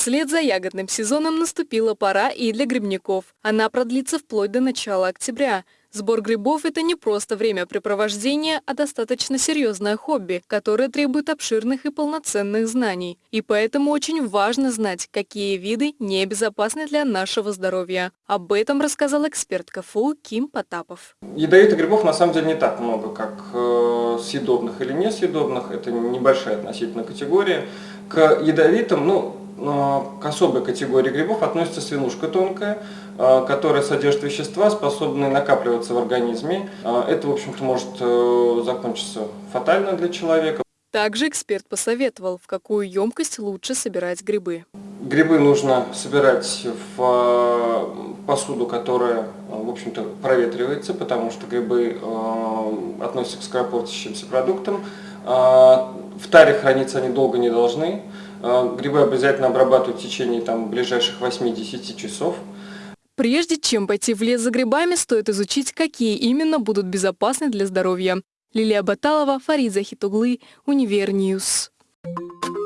Вслед за ягодным сезоном наступила пора и для грибников. Она продлится вплоть до начала октября. Сбор грибов – это не просто времяпрепровождение, а достаточно серьезное хобби, которое требует обширных и полноценных знаний. И поэтому очень важно знать, какие виды небезопасны для нашего здоровья. Об этом рассказал эксперт КФУ Ким Потапов. Ядовитых грибов на самом деле не так много, как э, съедобных или несъедобных. Это небольшая относительно категория. К ядовитым, ну, к особой категории грибов относится свинушка тонкая, а, которая содержит вещества, способные накапливаться в организме. А, это, в общем-то, может э, закончиться фатально для человека. Также эксперт посоветовал, в какую емкость лучше собирать грибы. Грибы нужно собирать в посуду, которая, в общем-то, проветривается, потому что грибы относятся к скоропортящимся продуктам. В таре храниться они долго не должны. Грибы обязательно обрабатывать в течение там, ближайших 8-10 часов. Прежде чем пойти в лес за грибами, стоит изучить, какие именно будут безопасны для здоровья. Лилия Баталова, Фарид Захитуглы, Univer News. Thank you.